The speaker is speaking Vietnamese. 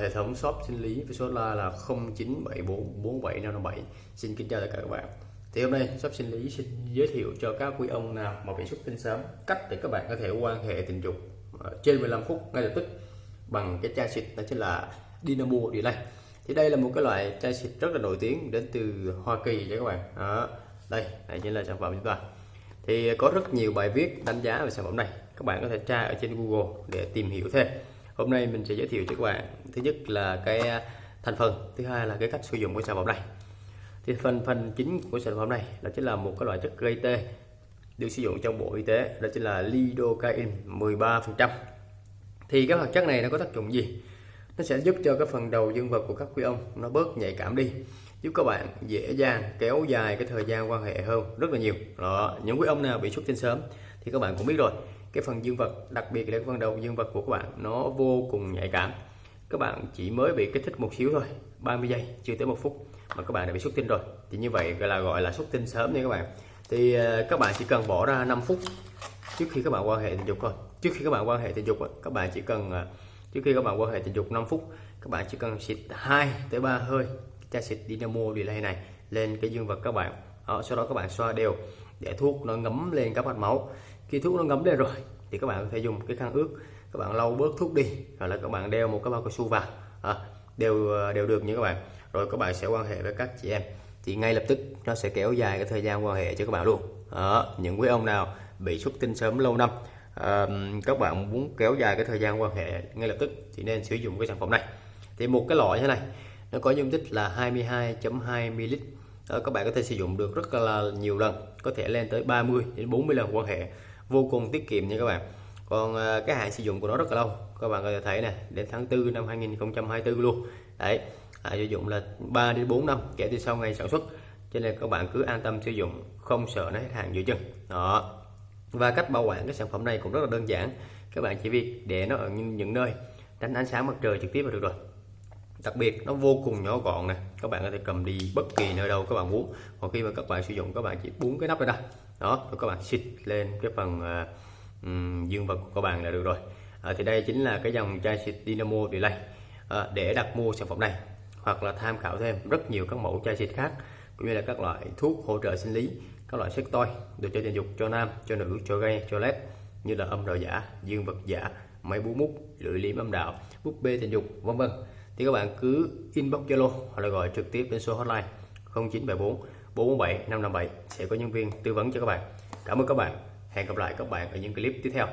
hệ thống shop sinh lý với số la là 0974475557 xin kính chào tất cả các bạn. Thì hôm nay shop sinh lý xin giới thiệu cho các quý ông nào mà bị xuất tinh sớm, cách để các bạn có thể quan hệ tình dục ờ, trên 15 phút ngay lập tức bằng cái chai xịt, đó chính là Dynamo Delay. Thì đây là một cái loại chai xịt rất là nổi tiếng đến từ Hoa Kỳ cho các bạn. Đó. đây này chính là sản phẩm chúng ta. Thì có rất nhiều bài viết đánh giá về sản phẩm này, các bạn có thể tra ở trên Google để tìm hiểu thêm hôm nay mình sẽ giới thiệu cho các bạn, thứ nhất là cái à, thành phần, thứ hai là cái cách sử dụng của sản phẩm này. Thì phần phần chính của sản phẩm này đó chính là một cái loại chất gây tê, được sử dụng trong bộ y tế, đó chính là lidocaine 13 phần trăm. Thì cái hoạt chất này nó có tác dụng gì? Nó sẽ giúp cho cái phần đầu dương vật của các quý ông nó bớt nhạy cảm đi, giúp các bạn dễ dàng kéo dài cái thời gian quan hệ hơn rất là nhiều. Đó, những quý ông nào bị xuất tinh sớm thì các bạn cũng biết rồi cái phần dương vật đặc biệt là cái phần đầu dương vật của các bạn nó vô cùng nhạy cảm. Các bạn chỉ mới bị kích thích một xíu thôi 30 giây chưa tới một phút mà các bạn đã bị xuất tinh rồi. Thì như vậy là gọi là xuất tinh sớm nha các bạn. Thì ờ, các bạn chỉ cần bỏ ra 5 phút trước khi các bạn quan hệ tình dục thôi. Trước khi các bạn quan hệ tình dục các bạn chỉ cần ờ, trước khi các bạn quan hệ tình dục 5 phút các bạn chỉ cần xịt 2 tới 3 hơi chai xịt Dynamo Delay này lên cái dương vật các bạn. Đó, sau đó các bạn xoa đều để thuốc nó ngấm lên các mạch máu. Khi thuốc nó ngấm lên rồi thì các bạn có thể dùng cái khăn ướt các bạn lau bớt thuốc đi hoặc là các bạn đeo một cái bao cao su vào. À, đều à, đều được như các bạn. Rồi các bạn sẽ quan hệ với các chị em. Thì ngay lập tức nó sẽ kéo dài cái thời gian quan hệ cho các bạn luôn. À, những quý ông nào bị xuất tinh sớm lâu năm à, các bạn muốn kéo dài cái thời gian quan hệ ngay lập tức thì nên sử dụng cái sản phẩm này. Thì một cái loại như này nó có dung tích là 22.2 ml à, các bạn có thể sử dụng được rất là nhiều lần có thể lên tới 30 đến 40 lần quan hệ vô cùng tiết kiệm nha các bạn. Còn à, cái hạn sử dụng của nó rất là lâu. Các bạn có thể thấy này đến tháng 4 năm 2024 luôn. Đấy à, sử dụng là 3 đến 4 năm kể từ sau ngày sản xuất. Cho nên các bạn cứ an tâm sử dụng không sợ nó hết hàng giữa chân. đó. Và cách bảo quản cái sản phẩm này cũng rất là đơn giản. Các bạn chỉ việc để nó ở những, những nơi tránh ánh sáng mặt trời trực tiếp là được rồi đặc biệt nó vô cùng nhỏ gọn này các bạn có thể cầm đi bất kỳ nơi đâu các bạn muốn. Còn khi mà các bạn sử dụng các bạn chỉ búng cái nắp ra đây đó rồi các bạn xịt lên cái phần uh, dương vật của các bạn là được rồi. À, thì đây chính là cái dòng chai xịt Dynamo Delay à, để đặt mua sản phẩm này. Hoặc là tham khảo thêm rất nhiều các mẫu chai xịt khác cũng như là các loại thuốc hỗ trợ sinh lý các loại sex toy đồ chơi tình dục cho nam cho nữ cho gay cho led như là âm đạo giả dương vật giả máy bú mút lưỡi liếm âm đạo búp bê tình dục vân vân thì các bạn cứ inbox Zalo hoặc là gọi trực tiếp đến số hotline 0974 447 557 sẽ có nhân viên tư vấn cho các bạn. Cảm ơn các bạn. Hẹn gặp lại các bạn ở những clip tiếp theo.